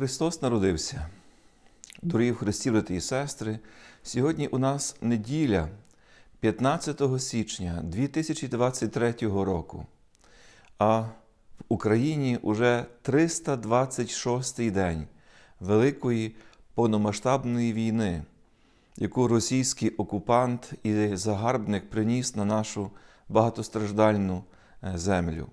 Христос народився. Дорогі в Христі, брати і сестри, сьогодні у нас неділя 15 січня 2023 року, а в Україні уже 326-й день Великої повномасштабної війни, яку російський окупант і загарбник приніс на нашу багатостраждальну е, землю.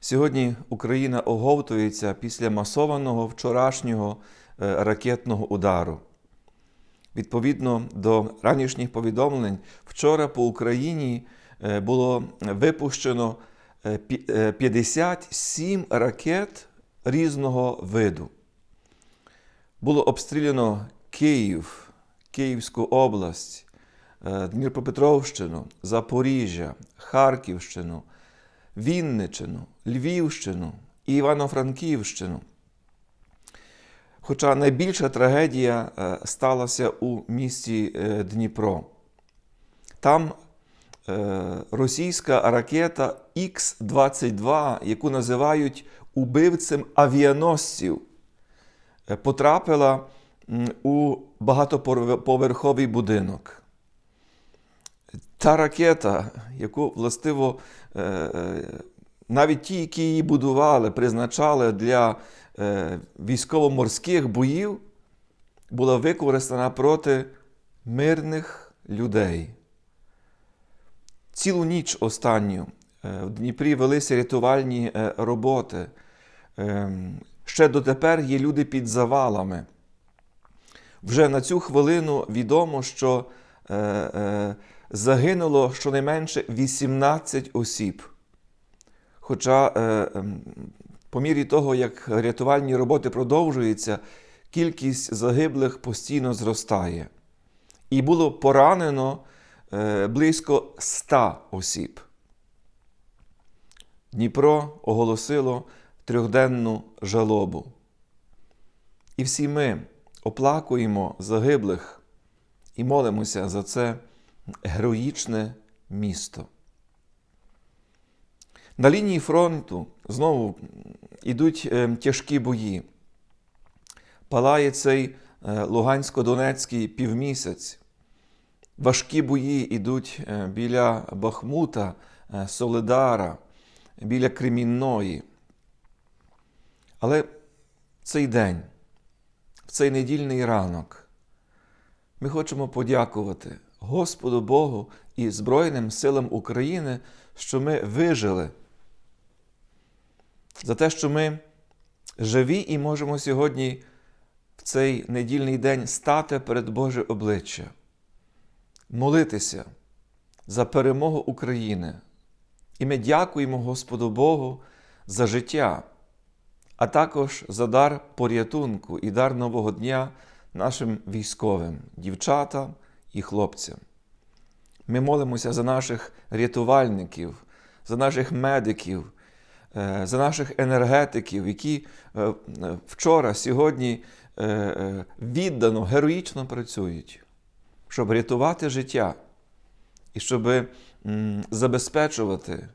Сьогодні Україна оговтується після масованого вчорашнього е, ракетного удару. Відповідно до ранішніх повідомлень, вчора по Україні е, було випущено е, пі- е, 57 ракет різного виду. Було обстріляно Київ, Київську область, Дніпропетровщину, Запоріжжя, Харківщину, Вінничину, Львівщину і Івано-Франківщину. Хоча найбільша трагедія е, сталася у місті е, Дніпро. Там е, російська ракета Х-22, яку називають убивцем авіаносців, потрапила у багатоповерховий будинок. Та ракета, яку властиво е, е, навіть ті, які її будували, призначали для е, військово-морських боїв, була використана проти мирних людей. Цілу ніч останню в Дніпрі велися рятувальні роботи. Е, Ще дотепер є люди під завалами. Вже на цю хвилину відомо, що загинуло щонайменше 18 осіб. Хоча, е, ем, по мірі того, як рятувальні роботи продовжуються, кількість загиблих постійно зростає. І було поранено е, близько 100 осіб. Дніпро оголосило трьохденну жалобу. І всі ми оплакуємо загиблих і молимося за це героїчне місто. На лінії фронту знову йдуть е, тяжкі бої. Палає цей е, Лугансько-Донецький півмісяць. Важкі бої йдуть е, біля Бахмута, Солидара, біля Кремінної. Але цей день, в цей недільний ранок, ми хочемо подякувати Господу Богу і Збройним силам України, що ми вижили. За те, що ми живі і можемо сьогодні в цей недільний день стати перед Боже обличчя, молитися за перемогу України. І ми дякуємо Господу Богу за життя, а також за дар порятунку і дар нового дня нашим військовим, дівчатам і хлопцям. Ми молимося за наших рятувальників, за наших медиків, е, за наших енергетиків, які е, вчора, сьогодні е, віддано, героїчно працюють, щоб рятувати життя і щоб забезпечувати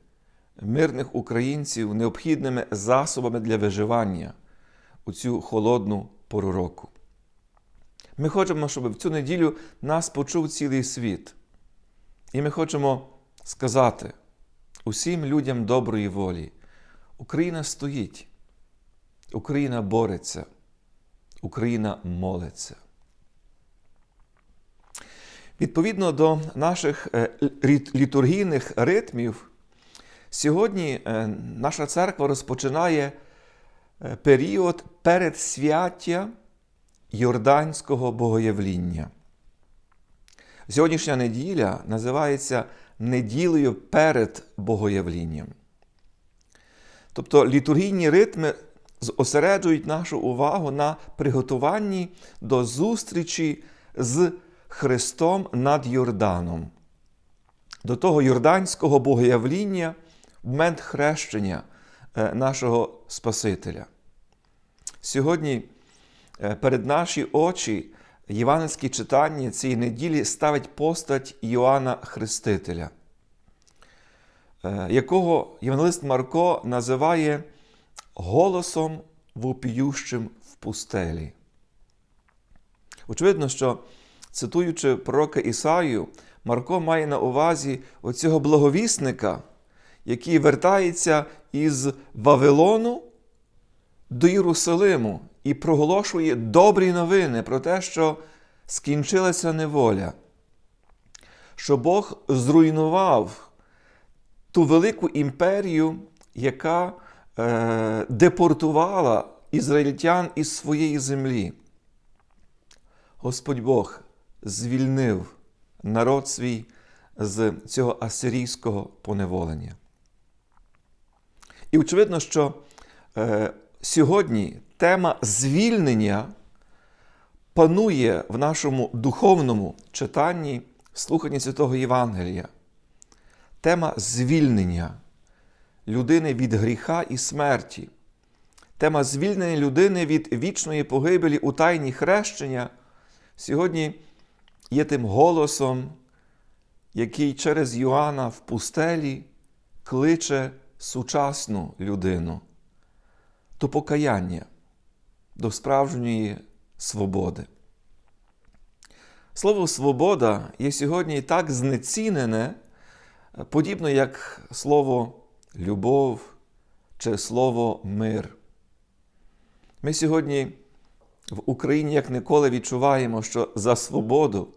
мирних українців необхідними засобами для виживання у цю холодну пору року. Ми хочемо, щоб в цю неділю нас почув цілий світ. І ми хочемо сказати усім людям доброї волі: Україна стоїть, Україна бореться, Україна молиться. Відповідно до наших е, літургійних ритмів, сьогодні е, наша церква розпочинає е, період передсвяття Йорданського богоявління. Сьогоднішня неділя називається неділею перед богоявлінням. Тобто літургійні ритми зосереджують нашу увагу на приготуванні до зустрічі з Христом над Йорданом, до того йорданського богоявління в момент хрещення е, нашого Спасителя. Сьогодні перед наші очі євангельські читання цієї неділі ставить постать Йоанна Хрестителя, е, якого євангелист Марко називає голосом вопіющим в пустелі. Очевидно, що, цитуючи пророка Ісаю, Марко має на увазі оцього благовісника, який вертається із Вавилону до Єрусалиму і проголошує добрі новини про те, що скінчилася неволя, що Бог зруйнував ту велику імперію, яка е, депортувала ізраїльтян із своєї землі. Господь Бог звільнив народ свій з цього асирійського поневолення. І очевидно, що е, сьогодні тема звільнення панує в нашому духовному читанні слуханні Святого Євангелія. Тема звільнення людини від гріха і смерті. Тема звільнення людини від вічної погибелі у тайні хрещення сьогодні є тим голосом, який через Йоанна в пустелі кличе сучасну людину до покаяння, до справжньої свободи. Слово свобода є сьогодні так знецінене, подібно як слово любов чи слово мир. Ми сьогодні в Україні як ніколи відчуваємо, що за свободу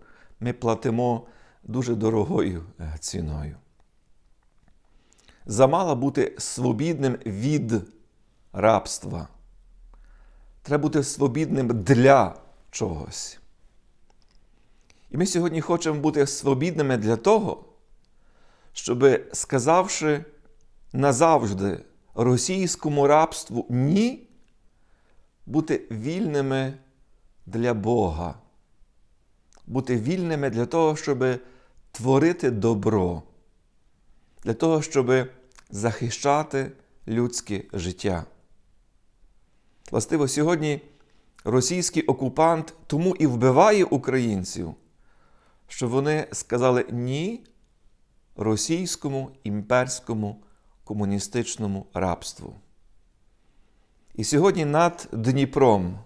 ми платимо дуже дорогою ціною. Замало бути свобідним від рабства. Треба бути свобідним для чогось. І ми сьогодні хочемо бути свобідними для того, щоб, сказавши назавжди російському рабству ні, бути вільними для Бога, бути вільними для того, щоб творити добро, для того, щоб захищати людське життя. Властиво, сьогодні російський окупант тому і вбиває українців, що вони сказали ні російському імперському комуністичному рабству. І сьогодні над Дніпром,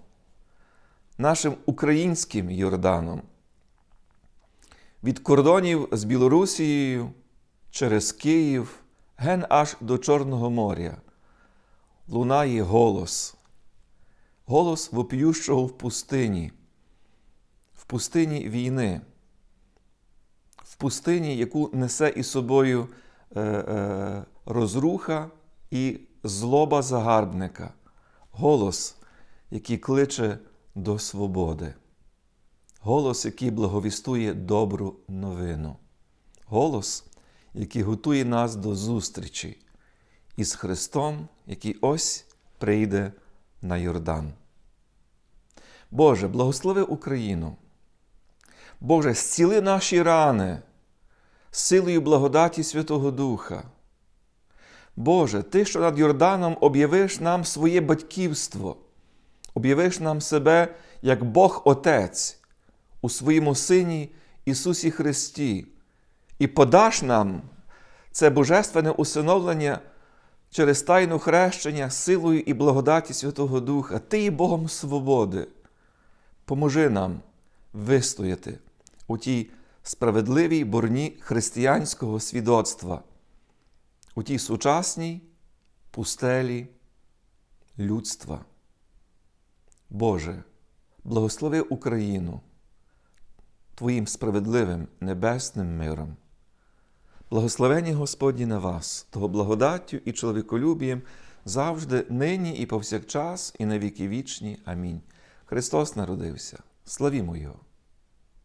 нашим українським Йорданом, від кордонів з Білорусією через Київ, ген аж до Чорного моря, лунає голос, голос вопіющого в пустині, в пустині війни, в пустині, яку несе із собою е, е, розруха і злоба загарбника, голос, який кличе до свободи, голос, який благовістує добру новину, голос, який готує нас до зустрічі із Христом, який ось прийде на Йордан. Боже, благослови Україну. Боже, зціли наші рани силою благодаті Святого Духа. Боже, Ти, що над Йорданом об'явиш нам своє батьківство, об'явиш нам себе як Бог Отець у своєму Сині Ісусі Христі, і подаш нам це божественне усиновлення через тайну хрещення силою і благодаті Святого Духа, Ти є Богом свободи. Поможи нам вистояти у тій справедливій борні християнського свідоцтва, у тій сучасній пустелі людства. Боже, благослови Україну Твоїм справедливим небесним миром. Благословені Господні на вас, того благодаттю і чоловіколюбієм завжди, нині і повсякчас, і на віки вічні. Амінь. Христос народився. Славімо Його!